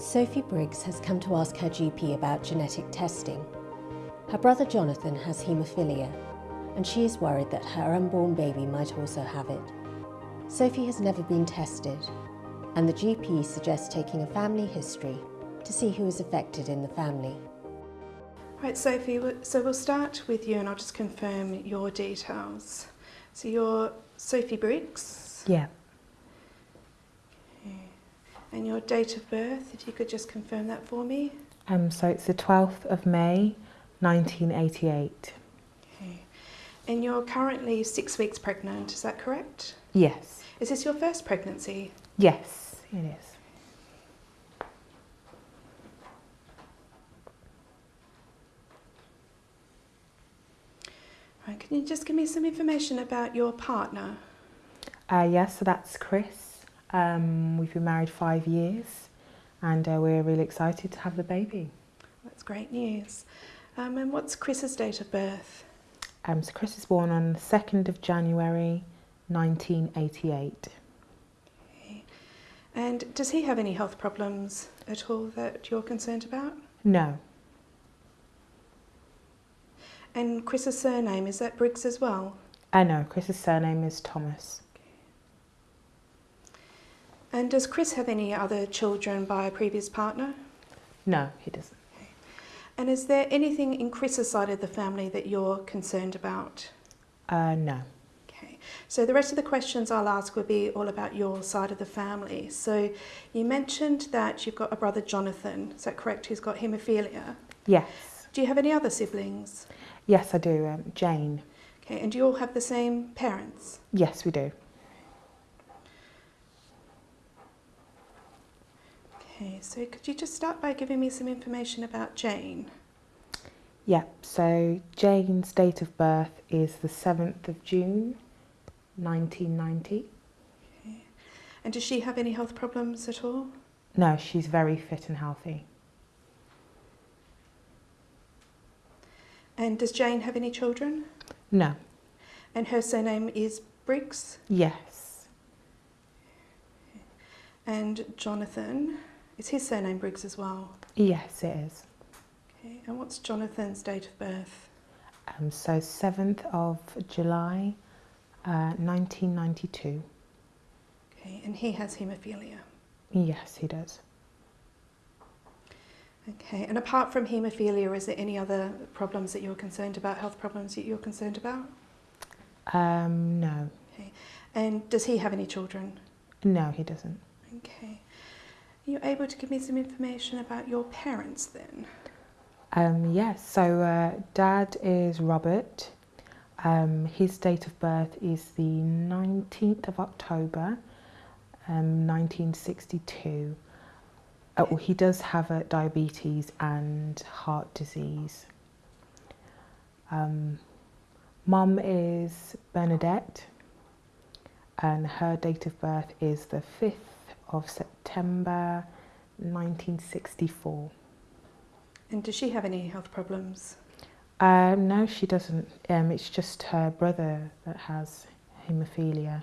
Sophie Briggs has come to ask her GP about genetic testing. Her brother Jonathan has haemophilia, and she is worried that her unborn baby might also have it. Sophie has never been tested, and the GP suggests taking a family history to see who is affected in the family. Right, Sophie, so we'll start with you and I'll just confirm your details. So you're Sophie Briggs? Yeah. And your date of birth, if you could just confirm that for me? Um, so it's the 12th of May, 1988. Okay. And you're currently six weeks pregnant, is that correct? Yes. Is this your first pregnancy? Yes, it is. Right, can you just give me some information about your partner? Uh, yes, so that's Chris. Um, we've been married five years and uh, we're really excited to have the baby. That's great news. Um, and what's Chris's date of birth? Um, so Chris was born on the 2nd of January 1988. Okay. And does he have any health problems at all that you're concerned about? No, And Chris's surname, is that Briggs as well? I know, Chris's surname is Thomas. And does Chris have any other children by a previous partner? No, he doesn't. And is there anything in Chris's side of the family that you're concerned about? Uh, no. Okay, so the rest of the questions I'll ask will be all about your side of the family. So you mentioned that you've got a brother Jonathan, is that correct, who's got haemophilia? Yes. Do you have any other siblings? Yes, I do. Um, Jane. Okay, and do you all have the same parents? Yes, we do. Okay, so could you just start by giving me some information about Jane? Yep, so Jane's date of birth is the 7th of June 1990. Okay. And does she have any health problems at all? No, she's very fit and healthy. And does Jane have any children? No. And her surname is Briggs? Yes. And Jonathan, is his surname Briggs as well? Yes, it is. Okay, and what's Jonathan's date of birth? Um, so 7th of July uh, 1992. Okay, and he has haemophilia. Yes, he does. Okay, and apart from haemophilia, is there any other problems that you're concerned about, health problems that you're concerned about? Um, no. Okay, and does he have any children? No, he doesn't. Okay. Are you able to give me some information about your parents then? Um, yes, so uh, dad is Robert. Um, his date of birth is the 19th of October, um, 1962. Uh, well, he does have uh, diabetes and heart disease. Um, Mum is Bernadette, and her date of birth is the 5th of September 1964. And does she have any health problems? Um, no, she doesn't. Um, it's just her brother that has haemophilia.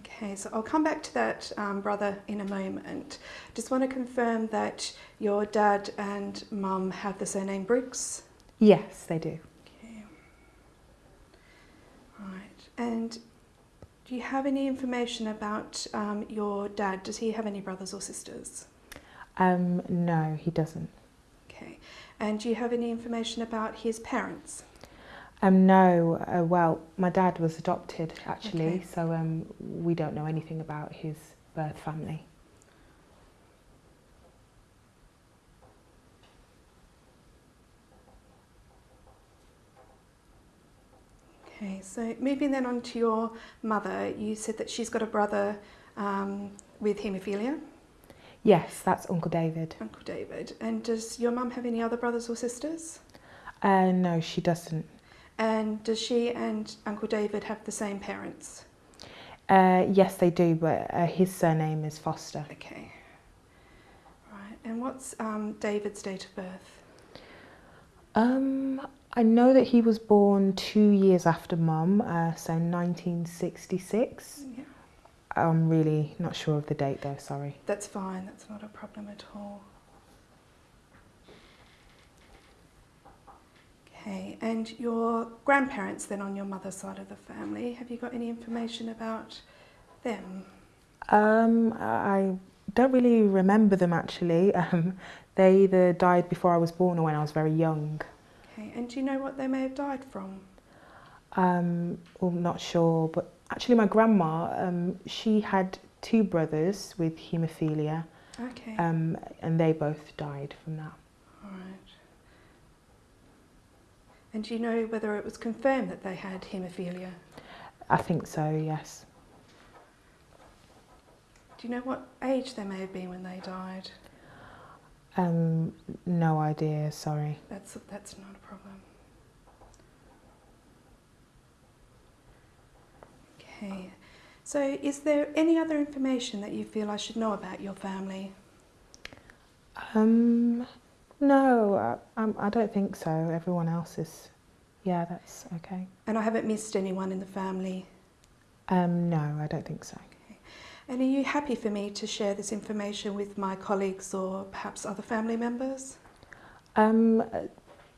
Okay, so I'll come back to that um, brother in a moment. Just want to confirm that your dad and mum have the surname Briggs. Yes, they do. Okay. Right, and do you have any information about um, your dad? Does he have any brothers or sisters? Um, no, he doesn't. Okay, and do you have any information about his parents? Um, no, uh, well, my dad was adopted actually, Okay. so um, we don't know anything about his birth family. Okay, so moving then on to your mother, you said that she's got a brother um, with haemophilia, Yes, that's Uncle David. Uncle David. And does your mum have any other brothers or sisters? Uh, no, she doesn't. And does she and Uncle David have the same parents? Uh, yes, they do, but uh, his surname is Foster. Okay. Right, and what's um, David's date of birth? Um, I know that he was born two years after Mum, uh, so 1966. Yeah. I'm really not sure of the date though, sorry. That's fine, that's not a problem at all. Okay, and your grandparents then on your mother's side of the family, have you got any information about them? Um, I don't really remember them actually. Um, they either died before I was born or when I was very young. And do you know what they may have died from? Um, well, not sure, but actually my grandma, um, she had two brothers with haemophilia Okay, um, and they both died from that. all right. And do you know whether it was confirmed that they had haemophilia? I think so, yes. Do you know what age they may have been when they died? Um, no idea, sorry. That's, that's not a problem. Okay, so is there any other information that you feel I should know about your family? Um, no, I, um, I don't think so. Everyone else is, yeah, that's okay. And I haven't missed anyone in the family. Um, no, I don't think so. And are you happy for me to share this information with my colleagues or perhaps other family members? Um,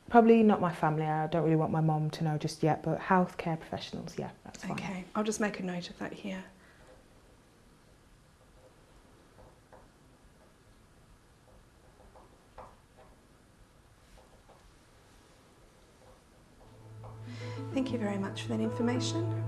probably not my family. I don't really want my mom to know just yet, but healthcare professionals, yeah, that's fine. Okay, I'll just make a note of that here. Thank you very much for that information.